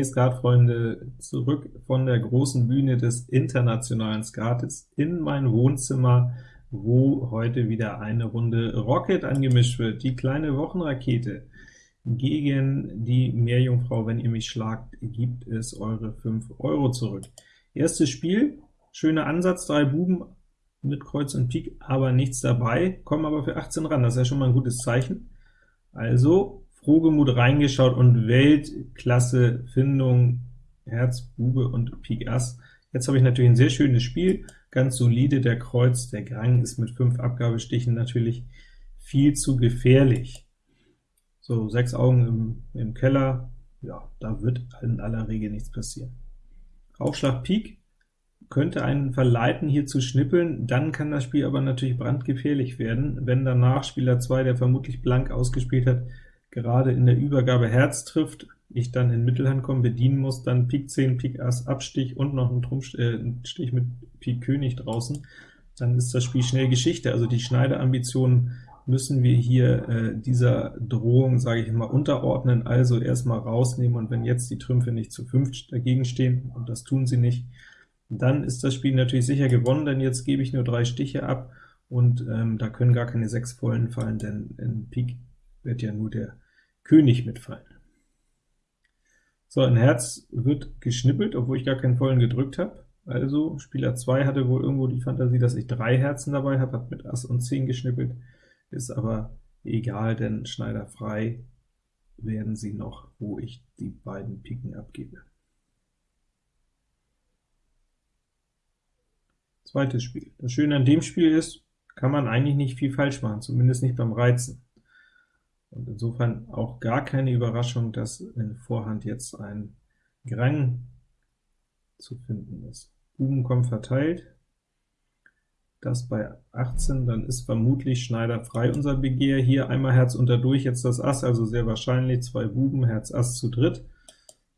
Hey Skatfreunde, zurück von der großen Bühne des internationalen Skates in mein Wohnzimmer, wo heute wieder eine Runde Rocket angemischt wird, die kleine Wochenrakete. Gegen die Meerjungfrau, wenn ihr mich schlagt, gibt es eure 5 Euro zurück. Erstes Spiel, schöner Ansatz, drei Buben mit Kreuz und Pik, aber nichts dabei, kommen aber für 18 ran, das ist ja schon mal ein gutes Zeichen. Also Frohgemut reingeschaut und Weltklasse-Findung, Herz, Bube und Pik Ass. Jetzt habe ich natürlich ein sehr schönes Spiel, ganz solide, der Kreuz, der Grang ist mit fünf Abgabestichen natürlich viel zu gefährlich. So, sechs Augen im, im Keller, ja, da wird in aller Regel nichts passieren. Aufschlag Pik könnte einen verleiten, hier zu schnippeln, dann kann das Spiel aber natürlich brandgefährlich werden, wenn danach Spieler 2, der vermutlich blank ausgespielt hat, gerade in der Übergabe Herz trifft, ich dann in Mittelhand komme, bedienen muss, dann Pik 10, Pik Ass, Abstich und noch ein, Trumpf, äh, Stich mit Pik König draußen, dann ist das Spiel schnell Geschichte. Also die Schneiderambitionen müssen wir hier äh, dieser Drohung, sage ich mal, unterordnen, also erstmal rausnehmen, und wenn jetzt die Trümpfe nicht zu fünft dagegen stehen, und das tun sie nicht, dann ist das Spiel natürlich sicher gewonnen, denn jetzt gebe ich nur drei Stiche ab, und ähm, da können gar keine sechs Vollen fallen, denn in Pik wird ja nur der König mitfallen. So, ein Herz wird geschnippelt, obwohl ich gar keinen vollen gedrückt habe. Also Spieler 2 hatte wohl irgendwo die Fantasie, dass ich drei Herzen dabei habe, hat mit Ass und 10 geschnippelt, ist aber egal, denn Schneider frei werden sie noch, wo ich die beiden Piken abgebe. Zweites Spiel. Das Schöne an dem Spiel ist, kann man eigentlich nicht viel falsch machen, zumindest nicht beim Reizen. Und insofern auch gar keine Überraschung, dass in Vorhand jetzt ein Grang zu finden ist. Buben kommen verteilt, das bei 18, dann ist vermutlich Schneider frei unser Begehr. Hier einmal Herz unter durch, jetzt das Ass, also sehr wahrscheinlich zwei Buben, Herz Ass zu dritt.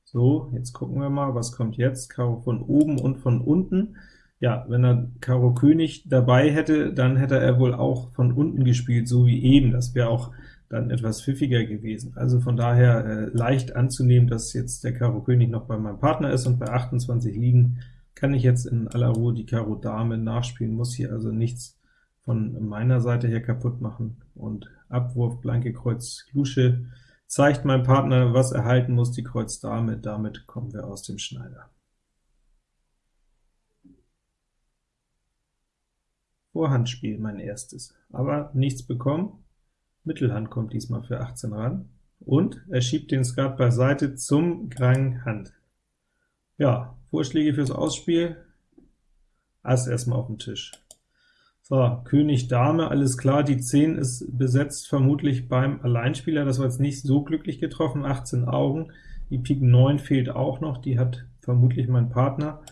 So, jetzt gucken wir mal, was kommt jetzt? Karo von oben und von unten. Ja, wenn er Karo König dabei hätte, dann hätte er wohl auch von unten gespielt, so wie eben. Das wäre auch dann etwas pfiffiger gewesen. Also von daher äh, leicht anzunehmen, dass jetzt der Karo König noch bei meinem Partner ist, und bei 28 liegen kann ich jetzt in aller Ruhe die Karo Dame nachspielen, muss hier also nichts von meiner Seite her kaputt machen, und Abwurf, blanke Kreuz Lusche zeigt meinem Partner, was er halten muss, die Kreuz Dame, damit kommen wir aus dem Schneider. Vorhandspiel mein erstes, aber nichts bekommen, Mittelhand kommt diesmal für 18 ran, und er schiebt den Skat beiseite zum Krang Hand. Ja, Vorschläge fürs Ausspiel, Ass erstmal auf dem Tisch. So, König Dame, alles klar, die 10 ist besetzt vermutlich beim Alleinspieler, das war jetzt nicht so glücklich getroffen, 18 Augen, die Pik 9 fehlt auch noch, die hat vermutlich mein Partner,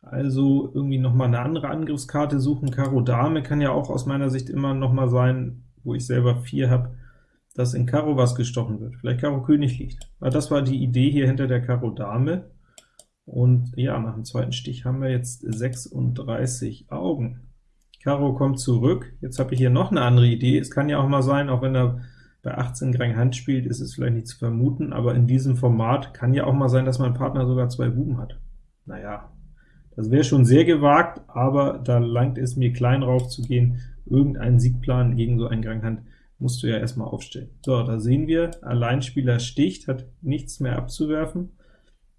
also irgendwie noch mal eine andere Angriffskarte suchen, Karo Dame kann ja auch aus meiner Sicht immer noch mal sein, wo ich selber 4 habe, dass in Karo was gestochen wird. Vielleicht Karo König liegt. Aber das war die Idee hier hinter der Karo Dame. Und ja, nach dem zweiten Stich haben wir jetzt 36 Augen. Karo kommt zurück. Jetzt habe ich hier noch eine andere Idee. Es kann ja auch mal sein, auch wenn er bei 18 Grang Hand spielt, ist es vielleicht nicht zu vermuten, aber in diesem Format kann ja auch mal sein, dass mein Partner sogar zwei Buben hat. Naja, das wäre schon sehr gewagt, aber da langt es mir klein rauf zu gehen, irgendeinen Siegplan gegen so einen Granghand musst du ja erstmal aufstellen. So, da sehen wir, Alleinspieler sticht, hat nichts mehr abzuwerfen.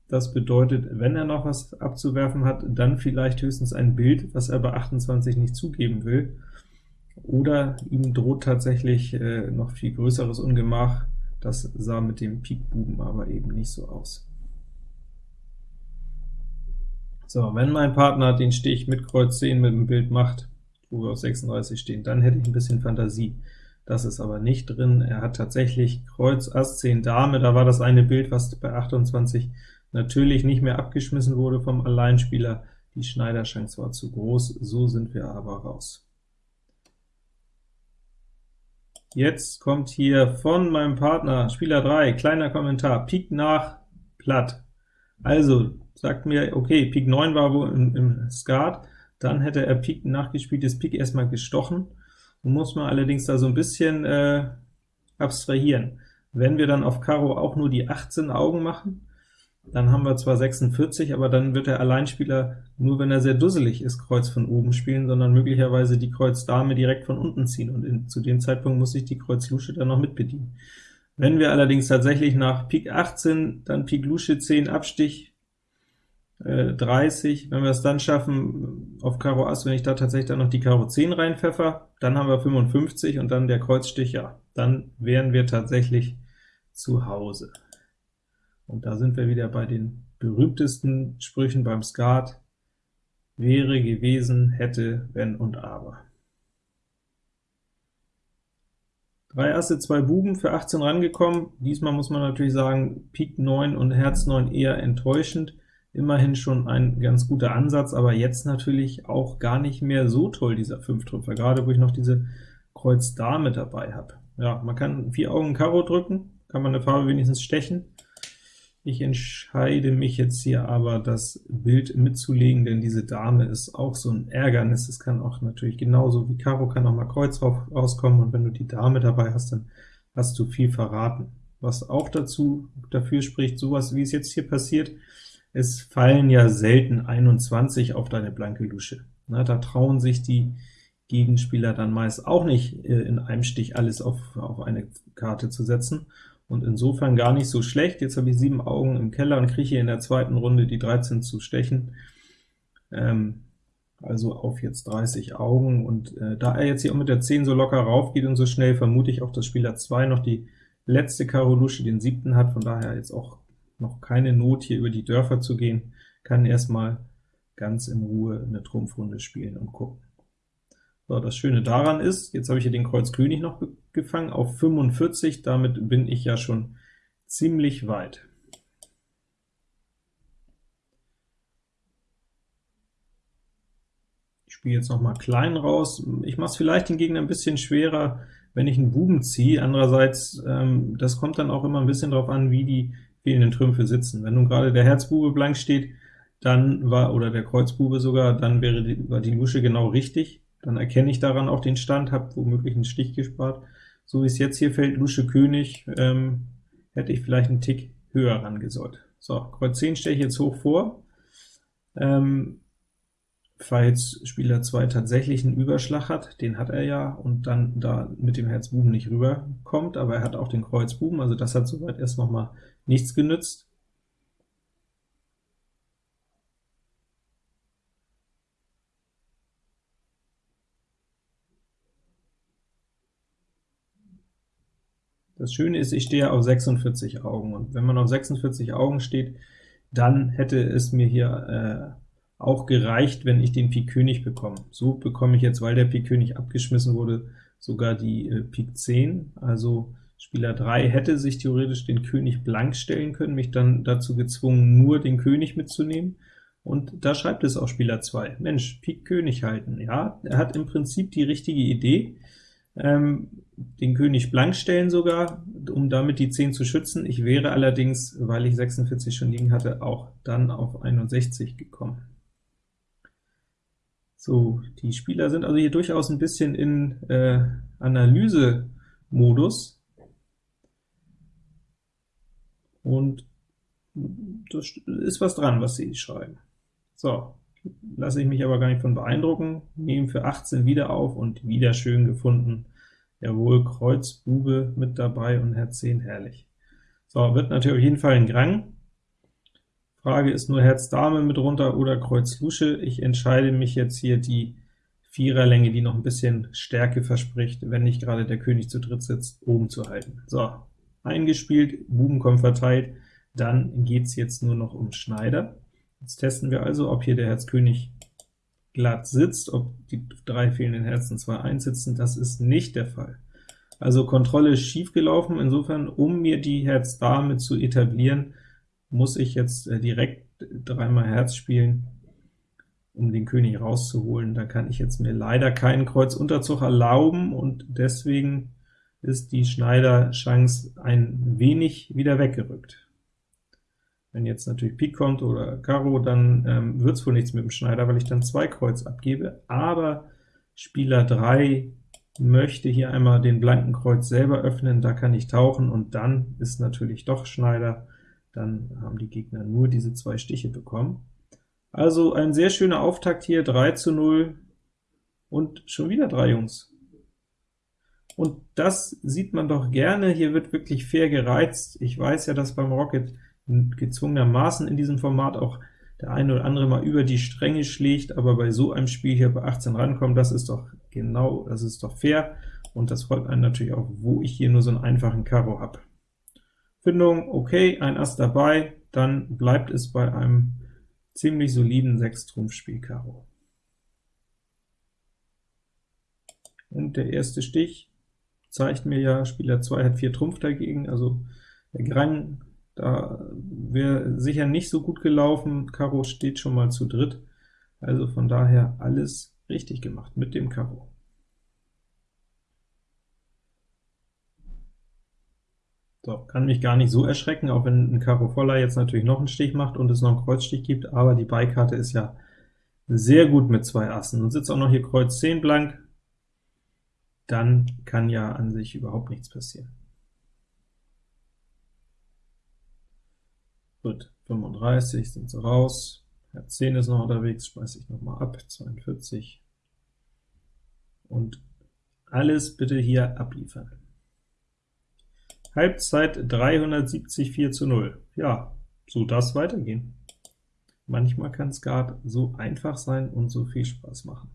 Das bedeutet, wenn er noch was abzuwerfen hat, dann vielleicht höchstens ein Bild, was er bei 28 nicht zugeben will. Oder ihm droht tatsächlich äh, noch viel größeres Ungemach. Das sah mit dem Pikbuben aber eben nicht so aus. So, wenn mein Partner den Stich mit Kreuz 10 mit dem Bild macht, wo wir auf 36 stehen, dann hätte ich ein bisschen Fantasie. Das ist aber nicht drin. Er hat tatsächlich Kreuz, Ass, 10, Dame, da war das eine Bild, was bei 28 natürlich nicht mehr abgeschmissen wurde vom Alleinspieler. Die Schneiderchance war zu groß, so sind wir aber raus. Jetzt kommt hier von meinem Partner, Spieler 3, kleiner Kommentar, Pik nach, platt. Also, sagt mir, okay, Pik 9 war wohl im, im Skat, dann hätte er Pik nachgespieltes Pik erstmal gestochen, muss man allerdings da so ein bisschen äh, abstrahieren. Wenn wir dann auf Karo auch nur die 18 Augen machen, dann haben wir zwar 46, aber dann wird der Alleinspieler, nur wenn er sehr dusselig ist, Kreuz von oben spielen, sondern möglicherweise die Kreuz Dame direkt von unten ziehen, und in, zu dem Zeitpunkt muss sich die Kreuz Lusche dann noch mitbedienen. Wenn wir allerdings tatsächlich nach Pik 18, dann Pik Lusche 10 Abstich, 30, äh, wenn wir es dann schaffen, auf Karo Ass, wenn ich da tatsächlich dann noch die Karo 10 reinpfeffer, dann haben wir 55 und dann der Kreuzstich, ja, dann wären wir tatsächlich zu Hause. Und da sind wir wieder bei den berühmtesten Sprüchen beim Skat, wäre gewesen, hätte, wenn und aber. Drei Asse, zwei Buben für 18 rangekommen. Diesmal muss man natürlich sagen, Pik 9 und Herz 9 eher enttäuschend. Immerhin schon ein ganz guter Ansatz, aber jetzt natürlich auch gar nicht mehr so toll, dieser Fünftrümpfer, gerade wo ich noch diese Kreuz Dame dabei habe. Ja, man kann vier Augen Karo drücken, kann man eine Farbe wenigstens stechen. Ich entscheide mich jetzt hier aber, das Bild mitzulegen, denn diese Dame ist auch so ein Ärgernis. Es kann auch natürlich genauso wie Karo kann auch mal Kreuz rauskommen, und wenn du die Dame dabei hast, dann hast du viel verraten. Was auch dazu dafür spricht, sowas wie es jetzt hier passiert, es fallen ja selten 21 auf deine blanke Lusche. Na, da trauen sich die Gegenspieler dann meist auch nicht, äh, in einem Stich alles auf, auf eine Karte zu setzen, und insofern gar nicht so schlecht. Jetzt habe ich sieben Augen im Keller und kriege hier in der zweiten Runde die 13 zu stechen, ähm, also auf jetzt 30 Augen, und äh, da er jetzt hier auch mit der 10 so locker rauf geht und so schnell, vermute ich auch, dass Spieler 2 noch die letzte Karo Lusche, den siebten hat, von daher jetzt auch noch keine Not, hier über die Dörfer zu gehen, kann erstmal ganz in Ruhe eine Trumpfrunde spielen und gucken. So, das Schöne daran ist, jetzt habe ich hier den Kreuz König noch gefangen auf 45, damit bin ich ja schon ziemlich weit. Ich spiele jetzt noch mal klein raus. Ich mache es vielleicht den Gegner ein bisschen schwerer, wenn ich einen Buben ziehe. Andererseits, ähm, das kommt dann auch immer ein bisschen darauf an, wie die fehlenden Trümpfe sitzen. Wenn nun gerade der Herzbube blank steht, dann war, oder der Kreuzbube sogar, dann wäre die, war die Lusche genau richtig dann erkenne ich daran auch den Stand, habe womöglich einen Stich gespart. So wie es jetzt hier fällt, Lusche König, ähm, hätte ich vielleicht einen Tick höher rangesollt. So, Kreuz 10 stelle ich jetzt hoch vor. Ähm, falls Spieler 2 tatsächlich einen Überschlag hat, den hat er ja, und dann da mit dem Herz Buben nicht rüberkommt, aber er hat auch den Kreuz Buben, also das hat soweit erst noch mal nichts genützt. Das Schöne ist, ich stehe auf 46 Augen, und wenn man auf 46 Augen steht, dann hätte es mir hier äh, auch gereicht, wenn ich den Pik König bekomme. So bekomme ich jetzt, weil der Pik König abgeschmissen wurde, sogar die äh, Pik 10, also Spieler 3 hätte sich theoretisch den König blank stellen können, mich dann dazu gezwungen, nur den König mitzunehmen, und da schreibt es auch Spieler 2, Mensch, Pik König halten. Ja, er hat im Prinzip die richtige Idee, ähm, den König blank stellen sogar, um damit die 10 zu schützen. Ich wäre allerdings, weil ich 46 schon liegen hatte, auch dann auf 61 gekommen. So, die Spieler sind also hier durchaus ein bisschen in äh, Analyse-Modus, und das ist was dran, was sie schreiben. So, lasse ich mich aber gar nicht von beeindrucken, nehme für 18 wieder auf und wieder schön gefunden. Jawohl, Kreuz Bube mit dabei und Herz 10, herrlich. So, wird natürlich auf jeden Fall ein Grang. Frage ist nur Herz Dame mit runter oder Kreuz Lusche. Ich entscheide mich jetzt hier die Viererlänge, die noch ein bisschen Stärke verspricht, wenn nicht gerade der König zu dritt sitzt, oben zu halten. So, eingespielt, Buben kommen verteilt, dann geht's jetzt nur noch um Schneider. Jetzt testen wir also, ob hier der Herz König glatt sitzt, ob die drei fehlenden Herzen zwar einsitzen, das ist nicht der Fall. Also Kontrolle schief gelaufen, insofern, um mir die Herz Dame zu etablieren, muss ich jetzt äh, direkt dreimal Herz spielen, um den König rauszuholen. Da kann ich jetzt mir leider keinen Kreuzunterzug erlauben, und deswegen ist die Schneider-Chance ein wenig wieder weggerückt. Wenn jetzt natürlich Pik kommt oder Karo, dann ähm, wird es wohl nichts mit dem Schneider, weil ich dann zwei Kreuz abgebe, aber Spieler 3 möchte hier einmal den blanken Kreuz selber öffnen, da kann ich tauchen, und dann ist natürlich doch Schneider. Dann haben die Gegner nur diese zwei Stiche bekommen. Also ein sehr schöner Auftakt hier, 3 zu 0, und schon wieder drei Jungs. Und das sieht man doch gerne, hier wird wirklich fair gereizt. Ich weiß ja, dass beim Rocket gezwungenermaßen in diesem Format auch der eine oder andere mal über die Stränge schlägt, aber bei so einem Spiel hier bei 18 rankommen, das ist doch genau, das ist doch fair, und das freut einen natürlich auch, wo ich hier nur so einen einfachen Karo habe. Findung, okay, ein Ass dabei, dann bleibt es bei einem ziemlich soliden 6-Trumpf-Spiel Karo. Und der erste Stich zeigt mir ja, Spieler 2 hat 4 Trumpf dagegen, also der Grang, da wäre sicher nicht so gut gelaufen, Karo steht schon mal zu dritt, also von daher alles richtig gemacht mit dem Karo. So, kann mich gar nicht so erschrecken, auch wenn ein Karo voller jetzt natürlich noch einen Stich macht und es noch einen Kreuzstich gibt, aber die Beikarte ist ja sehr gut mit zwei Assen. Und sitzt auch noch hier Kreuz 10 blank, dann kann ja an sich überhaupt nichts passieren. Gut, 35 sind sie raus, Herz 10 ist noch unterwegs, schmeiße ich noch mal ab, 42, und alles bitte hier abliefern. Halbzeit 370, 4 zu 0. Ja, so das weitergehen. Manchmal kann Skat so einfach sein und so viel Spaß machen.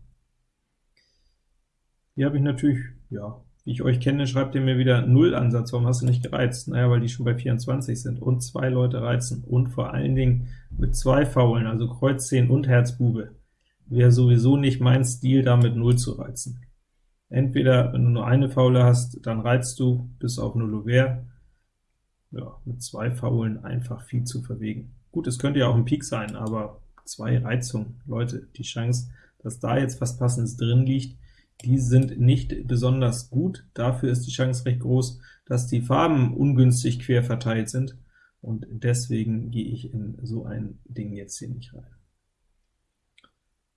Hier habe ich natürlich, ja, wie ich euch kenne, schreibt ihr mir wieder Null-Ansatz, warum hast du nicht gereizt? Naja, weil die schon bei 24 sind und zwei Leute reizen und vor allen Dingen mit zwei Faulen, also Kreuz 10 und Herz Bube, wäre sowieso nicht mein Stil, da mit 0 zu reizen. Entweder, wenn du nur eine Faule hast, dann reizt du bis auf 0 Ouvert, ja, mit zwei Faulen einfach viel zu verwegen. Gut, es könnte ja auch ein Pik sein, aber zwei Reizungen, Leute, die Chance, dass da jetzt was Passendes drin liegt, die sind nicht besonders gut. Dafür ist die Chance recht groß, dass die Farben ungünstig quer verteilt sind, und deswegen gehe ich in so ein Ding jetzt hier nicht rein.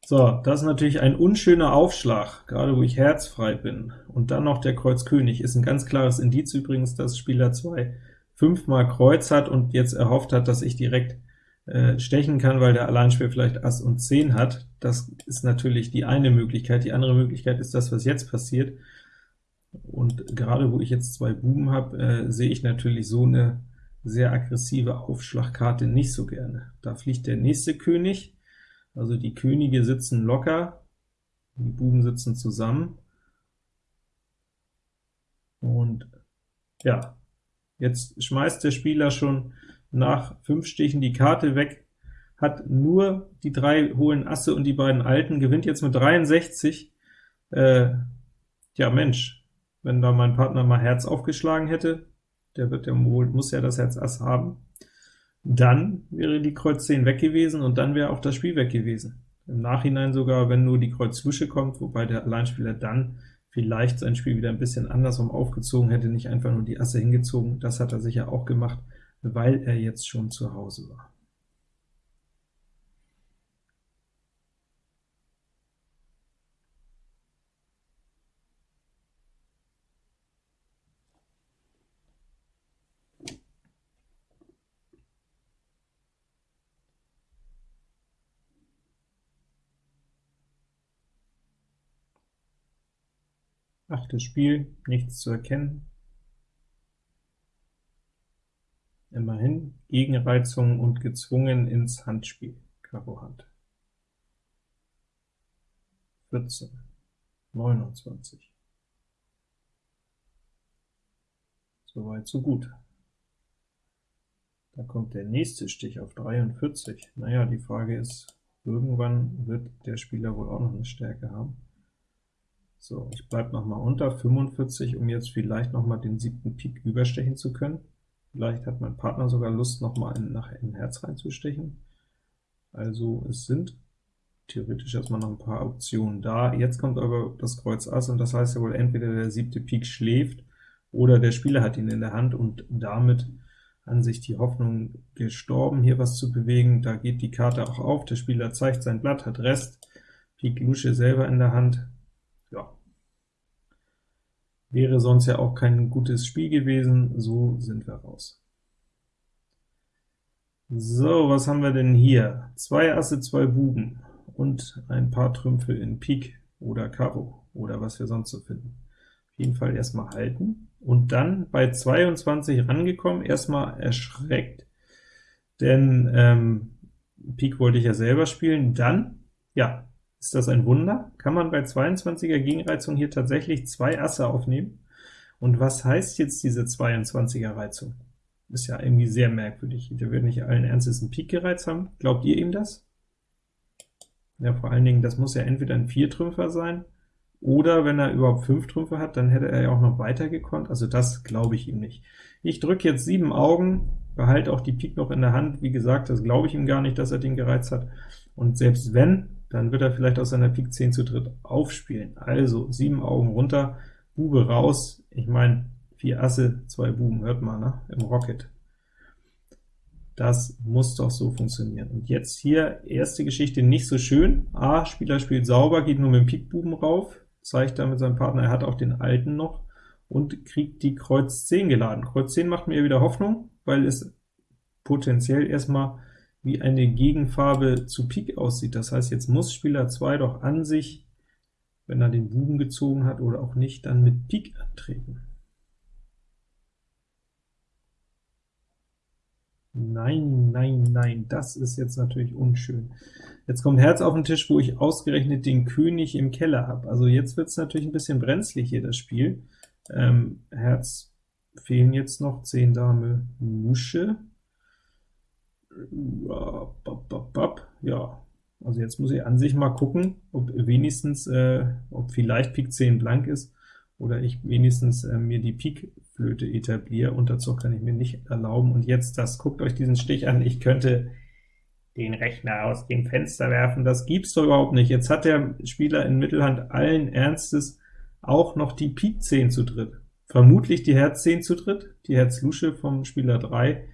So, das ist natürlich ein unschöner Aufschlag, gerade wo ich herzfrei bin. Und dann noch der Kreuz König, ist ein ganz klares Indiz übrigens, dass Spieler 2 fünfmal Kreuz hat und jetzt erhofft hat, dass ich direkt äh, stechen kann, weil der Alleinspieler vielleicht Ass und 10 hat. Das ist natürlich die eine Möglichkeit. Die andere Möglichkeit ist das, was jetzt passiert. Und gerade wo ich jetzt zwei Buben habe, äh, sehe ich natürlich so eine sehr aggressive Aufschlagkarte nicht so gerne. Da fliegt der nächste König, also die Könige sitzen locker, die Buben sitzen zusammen. Und ja, jetzt schmeißt der Spieler schon nach fünf Stichen die Karte weg, hat nur die drei hohen Asse und die beiden Alten, gewinnt jetzt mit 63. Äh, ja Mensch, wenn da mein Partner mal Herz aufgeschlagen hätte, der wird ja wohl, muss ja das Herz Ass haben, dann wäre die Kreuz 10 weg gewesen und dann wäre auch das Spiel weg gewesen. Im Nachhinein sogar, wenn nur die Kreuz Lusche kommt, wobei der Alleinspieler dann vielleicht sein Spiel wieder ein bisschen andersrum aufgezogen hätte, nicht einfach nur die Asse hingezogen, das hat er sicher auch gemacht, weil er jetzt schon zu Hause war. Achtes Spiel, nichts zu erkennen. Immerhin Gegenreizung und gezwungen ins Handspiel, Karo Hand. 14, 29. Soweit, so gut. Da kommt der nächste Stich auf 43. Naja, die Frage ist, irgendwann wird der Spieler wohl auch noch eine Stärke haben. So, ich bleibe noch mal unter 45, um jetzt vielleicht noch mal den siebten Pik überstechen zu können. Vielleicht hat mein Partner sogar Lust, noch mal in, nach in Herz reinzustechen. Also es sind theoretisch erstmal noch ein paar Optionen da. Jetzt kommt aber das Kreuz Ass, und das heißt ja wohl entweder der siebte Pik schläft, oder der Spieler hat ihn in der Hand, und damit an sich die Hoffnung gestorben, hier was zu bewegen. Da geht die Karte auch auf, der Spieler zeigt sein Blatt, hat Rest, Pik Lusche selber in der Hand, wäre sonst ja auch kein gutes Spiel gewesen, so sind wir raus. So, was haben wir denn hier? Zwei Asse, zwei Buben und ein paar Trümpfe in Pik oder Karo oder was wir sonst so finden. Auf jeden Fall erstmal halten und dann bei 22 rangekommen, erstmal erschreckt, denn ähm, Pik wollte ich ja selber spielen. Dann, ja, ist das ein Wunder, kann man bei 22er Gegenreizung hier tatsächlich zwei Asse aufnehmen. Und was heißt jetzt diese 22er Reizung? Ist ja irgendwie sehr merkwürdig. Der wird nicht allen Ernstes einen Pik gereizt haben. Glaubt ihr ihm das? Ja, vor allen Dingen, das muss ja entweder ein Viertrümpfer sein, oder wenn er überhaupt fünf Trümpfe hat, dann hätte er ja auch noch weiter gekonnt. Also das glaube ich ihm nicht. Ich drücke jetzt sieben Augen, behalte auch die Pik noch in der Hand. Wie gesagt, das glaube ich ihm gar nicht, dass er den gereizt hat. Und selbst wenn, dann wird er vielleicht aus seiner Pik 10 zu dritt aufspielen. Also sieben Augen runter, Bube raus. Ich meine, vier Asse, zwei Buben, hört mal, ne? im Rocket. Das muss doch so funktionieren. Und jetzt hier, erste Geschichte nicht so schön. A, Spieler spielt sauber, geht nur mit dem Pikbuben rauf, zeigt damit seinem Partner, er hat auch den alten noch, und kriegt die Kreuz 10 geladen. Kreuz 10 macht mir wieder Hoffnung, weil es potenziell erstmal wie eine Gegenfarbe zu Pik aussieht. Das heißt, jetzt muss Spieler 2 doch an sich, wenn er den Buben gezogen hat oder auch nicht, dann mit Pik antreten. Nein, nein, nein, das ist jetzt natürlich unschön. Jetzt kommt Herz auf den Tisch, wo ich ausgerechnet den König im Keller habe. Also jetzt wird es natürlich ein bisschen brenzlig hier, das Spiel. Ähm, Herz fehlen jetzt noch 10 Dame Lusche. Ja, also jetzt muss ich an sich mal gucken, ob wenigstens, äh, ob vielleicht Pik 10 blank ist, oder ich wenigstens äh, mir die Pik-Flöte etabliere. Unterzug kann ich mir nicht erlauben. Und jetzt das, guckt euch diesen Stich an, ich könnte den Rechner aus dem Fenster werfen, das gibt's doch überhaupt nicht. Jetzt hat der Spieler in Mittelhand allen Ernstes auch noch die Pik 10 zu dritt. Vermutlich die Herz 10 zu dritt, die Herz Lusche vom Spieler 3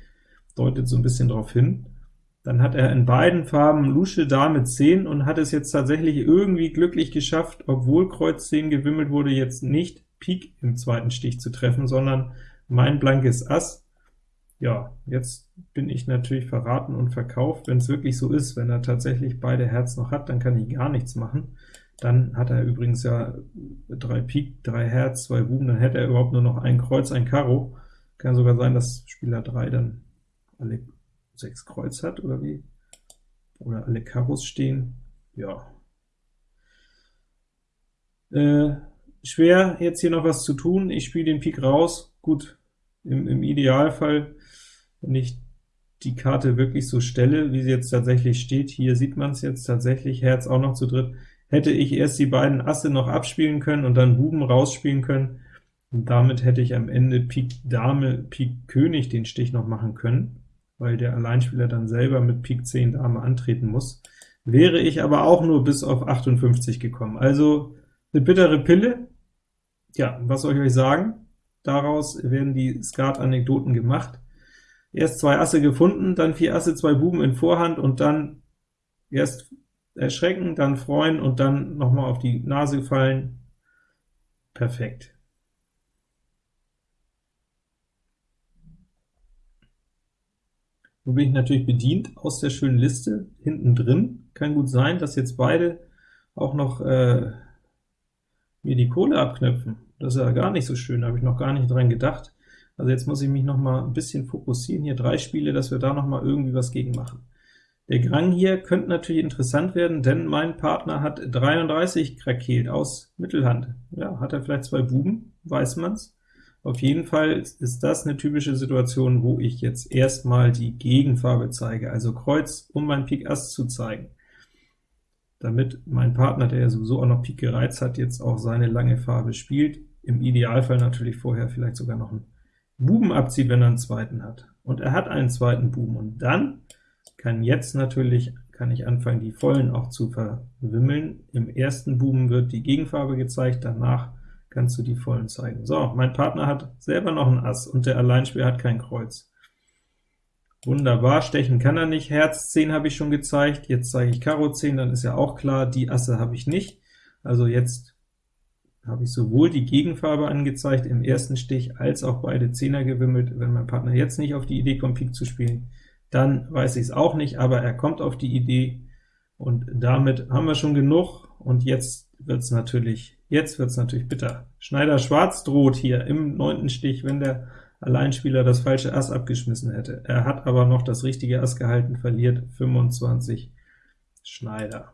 deutet so ein bisschen darauf hin. Dann hat er in beiden Farben Lusche Dame 10 und hat es jetzt tatsächlich irgendwie glücklich geschafft, obwohl Kreuz 10 gewimmelt wurde, jetzt nicht Pik im zweiten Stich zu treffen, sondern mein blankes Ass. Ja, jetzt bin ich natürlich verraten und verkauft, wenn es wirklich so ist. Wenn er tatsächlich beide Herz noch hat, dann kann ich gar nichts machen. Dann hat er übrigens ja drei Pik, drei Herz, zwei Buben, dann hätte er überhaupt nur noch ein Kreuz, ein Karo. Kann sogar sein, dass Spieler 3 dann alle sechs Kreuz hat, oder wie? Oder alle Karos stehen. Ja. Äh, schwer, jetzt hier noch was zu tun. Ich spiele den Pik raus. Gut, im, im Idealfall, wenn ich die Karte wirklich so stelle, wie sie jetzt tatsächlich steht, hier sieht man es jetzt tatsächlich, Herz auch noch zu dritt, hätte ich erst die beiden Asse noch abspielen können und dann Buben rausspielen können, und damit hätte ich am Ende Pik Dame, Pik König den Stich noch machen können weil der Alleinspieler dann selber mit Pik 10 Dame antreten muss. Wäre ich aber auch nur bis auf 58 gekommen. Also eine bittere Pille. Ja, was soll ich euch sagen? Daraus werden die Skat-Anekdoten gemacht. Erst zwei Asse gefunden, dann vier Asse, zwei Buben in Vorhand und dann erst erschrecken, dann freuen und dann nochmal auf die Nase fallen. Perfekt. Nun bin ich natürlich bedient aus der schönen Liste hinten drin. Kann gut sein, dass jetzt beide auch noch äh, mir die Kohle abknöpfen. Das ist ja gar nicht so schön, da habe ich noch gar nicht dran gedacht. Also jetzt muss ich mich noch mal ein bisschen fokussieren, hier drei Spiele, dass wir da noch mal irgendwie was gegen machen. Der Grang hier könnte natürlich interessant werden, denn mein Partner hat 33 krakeelt aus Mittelhand. Ja, hat er vielleicht zwei Buben, weiß man's. Auf jeden Fall ist das eine typische Situation, wo ich jetzt erstmal die Gegenfarbe zeige, also Kreuz, um mein Pik Ass zu zeigen, damit mein Partner, der ja sowieso auch noch Pik gereizt hat, jetzt auch seine lange Farbe spielt, im Idealfall natürlich vorher vielleicht sogar noch einen Buben abzieht, wenn er einen zweiten hat. Und er hat einen zweiten Buben, und dann kann jetzt natürlich kann ich anfangen, die Vollen auch zu verwimmeln. Im ersten Buben wird die Gegenfarbe gezeigt, danach kannst du die vollen zeigen. So, mein Partner hat selber noch ein Ass, und der Alleinspieler hat kein Kreuz. Wunderbar, stechen kann er nicht, Herz 10 habe ich schon gezeigt, jetzt zeige ich Karo 10, dann ist ja auch klar, die Asse habe ich nicht. Also jetzt habe ich sowohl die Gegenfarbe angezeigt im ersten Stich, als auch beide Zehner gewimmelt. Wenn mein Partner jetzt nicht auf die Idee kommt, Pik zu spielen, dann weiß ich es auch nicht, aber er kommt auf die Idee, und damit haben wir schon genug, und jetzt wird es natürlich, jetzt wird's natürlich bitter. Schneider Schwarz droht hier im neunten Stich, wenn der Alleinspieler das falsche Ass abgeschmissen hätte. Er hat aber noch das richtige Ass gehalten, verliert 25 Schneider.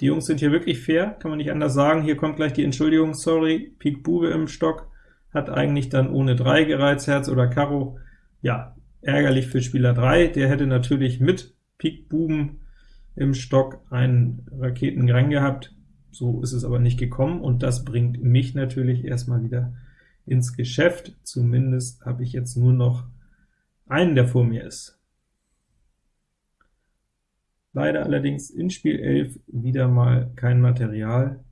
Die Jungs sind hier wirklich fair, kann man nicht anders sagen. Hier kommt gleich die Entschuldigung, sorry, Pik Bube im Stock, hat eigentlich dann ohne 3 gereizt, Herz oder Karo. Ja, ärgerlich für Spieler 3, der hätte natürlich mit Pik Buben im Stock einen Raketengrang gehabt, so ist es aber nicht gekommen, und das bringt mich natürlich erstmal wieder ins Geschäft. Zumindest habe ich jetzt nur noch einen, der vor mir ist. Leider allerdings in Spiel 11 wieder mal kein Material,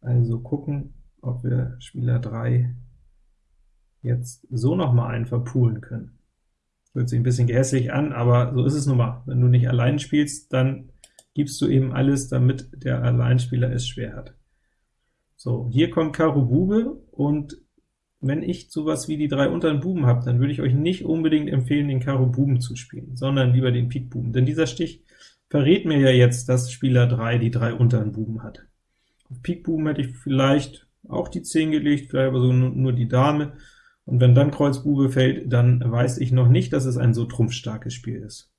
also gucken, ob wir Spieler 3 jetzt so noch mal einen verpulen können. Hört sich ein bisschen gehässig an, aber so ist es nun mal. Wenn du nicht allein spielst, dann gibst du eben alles, damit der Alleinspieler es schwer hat. So, hier kommt Karo Bube, und wenn ich sowas wie die drei unteren Buben habe, dann würde ich euch nicht unbedingt empfehlen, den Karo Buben zu spielen, sondern lieber den Pik Buben, denn dieser Stich verrät mir ja jetzt, dass Spieler 3 die drei unteren Buben hat. Auf Pik Buben hätte ich vielleicht auch die 10 gelegt, vielleicht aber so nur die Dame, und wenn dann Kreuz Bube fällt, dann weiß ich noch nicht, dass es ein so trumpfstarkes Spiel ist.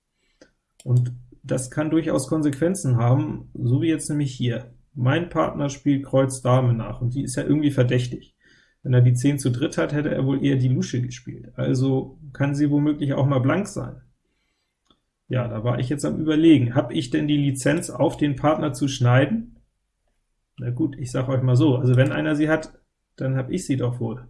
Und das kann durchaus Konsequenzen haben, so wie jetzt nämlich hier. Mein Partner spielt Kreuz Dame nach, und die ist ja irgendwie verdächtig. Wenn er die 10 zu dritt hat, hätte er wohl eher die Lusche gespielt, also kann sie womöglich auch mal blank sein. Ja, da war ich jetzt am überlegen, habe ich denn die Lizenz, auf den Partner zu schneiden? Na gut, ich sage euch mal so, also wenn einer sie hat, dann habe ich sie doch wohl.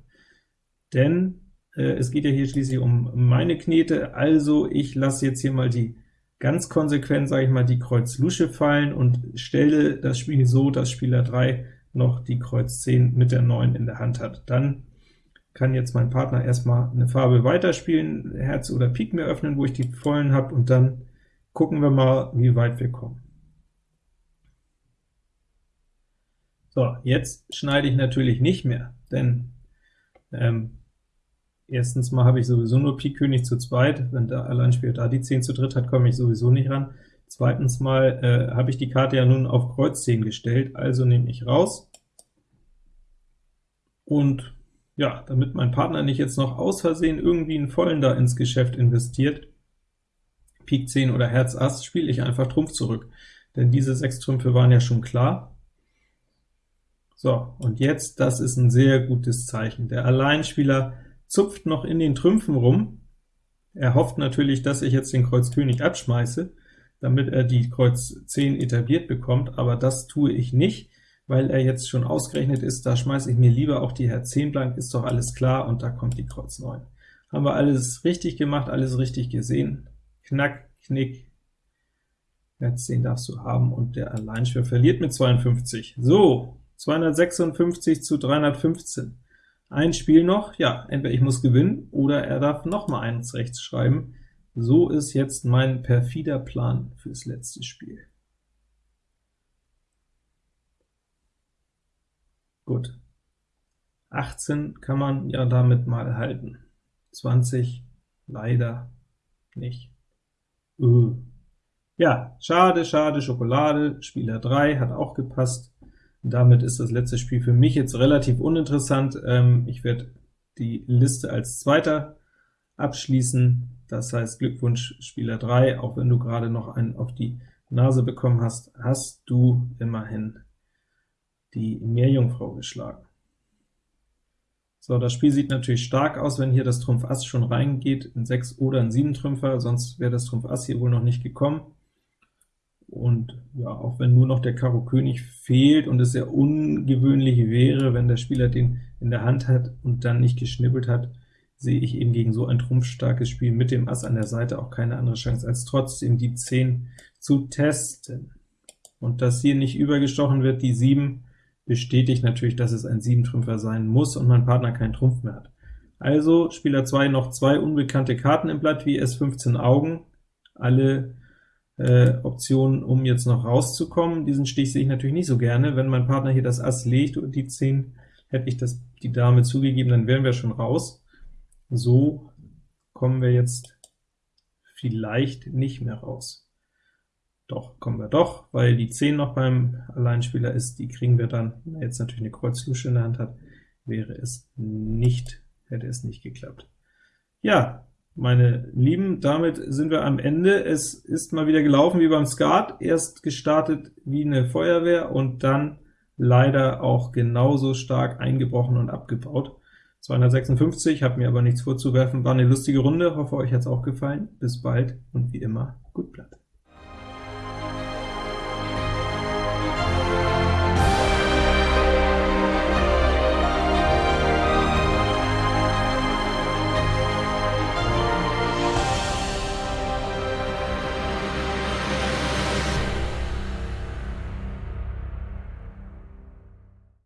Denn äh, es geht ja hier schließlich um meine Knete, also ich lasse jetzt hier mal die ganz konsequent, sage ich mal, die Kreuz Lusche fallen und stelle das Spiel so, dass Spieler 3 noch die Kreuz 10 mit der 9 in der Hand hat. Dann kann jetzt mein Partner erstmal eine Farbe weiterspielen, Herz oder Pik mehr öffnen, wo ich die vollen habe, und dann gucken wir mal, wie weit wir kommen. So, jetzt schneide ich natürlich nicht mehr, denn ähm, erstens mal habe ich sowieso nur Pik König zu zweit, wenn der Alleinspieler da die 10 zu dritt hat, komme ich sowieso nicht ran. Zweitens mal äh, habe ich die Karte ja nun auf Kreuz 10 gestellt, also nehme ich raus. Und ja, damit mein Partner nicht jetzt noch aus Versehen irgendwie einen Vollen da ins Geschäft investiert, Pik 10 oder Herz Ass, spiele ich einfach Trumpf zurück, denn diese sechs Trümpfe waren ja schon klar. So, und jetzt, das ist ein sehr gutes Zeichen. Der Alleinspieler zupft noch in den Trümpfen rum. Er hofft natürlich, dass ich jetzt den Kreuz König abschmeiße, damit er die Kreuz 10 etabliert bekommt, aber das tue ich nicht, weil er jetzt schon ausgerechnet ist, da schmeiße ich mir lieber auch die Herz 10 blank, ist doch alles klar, und da kommt die Kreuz 9. Haben wir alles richtig gemacht, alles richtig gesehen. Knack, Knick, Herz 10 darfst du haben, und der Alleinschwer verliert mit 52. So, 256 zu 315. Ein Spiel noch, ja, entweder ich muss gewinnen, oder er darf noch mal eins rechts schreiben. So ist jetzt mein perfider Plan fürs letzte Spiel. Gut. 18 kann man ja damit mal halten. 20 leider nicht. Uh. Ja, schade, schade, Schokolade, Spieler 3 hat auch gepasst. Damit ist das letzte Spiel für mich jetzt relativ uninteressant. Ähm, ich werde die Liste als Zweiter abschließen. Das heißt, Glückwunsch Spieler 3, auch wenn du gerade noch einen auf die Nase bekommen hast, hast du immerhin die Meerjungfrau geschlagen. So, das Spiel sieht natürlich stark aus, wenn hier das Trumpf Ass schon reingeht, in 6 oder in 7 Trümpfer, sonst wäre das Trumpf Ass hier wohl noch nicht gekommen. Und ja, auch wenn nur noch der Karo König fehlt und es sehr ungewöhnlich wäre, wenn der Spieler den in der Hand hat und dann nicht geschnippelt hat, sehe ich eben gegen so ein trumpfstarkes Spiel mit dem Ass an der Seite auch keine andere Chance, als trotzdem die 10 zu testen. Und dass hier nicht übergestochen wird, die 7, bestätigt natürlich, dass es ein 7-Trümpfer sein muss und mein Partner keinen Trumpf mehr hat. Also Spieler 2 noch zwei unbekannte Karten im Blatt, wie S15 Augen, alle äh, Optionen, um jetzt noch rauszukommen. Diesen Stich sehe ich natürlich nicht so gerne. Wenn mein Partner hier das Ass legt und die 10, hätte ich das, die Dame zugegeben, dann wären wir schon raus. So kommen wir jetzt vielleicht nicht mehr raus. Doch, kommen wir doch, weil die 10 noch beim Alleinspieler ist, die kriegen wir dann, wenn er jetzt natürlich eine Kreuzlusche in der Hand hat, wäre es nicht, hätte es nicht geklappt. Ja, meine Lieben, damit sind wir am Ende. Es ist mal wieder gelaufen wie beim Skat, erst gestartet wie eine Feuerwehr und dann leider auch genauso stark eingebrochen und abgebaut. 256, habe mir aber nichts vorzuwerfen, war eine lustige Runde, hoffe euch hat es auch gefallen. Bis bald und wie immer, gut Blatt.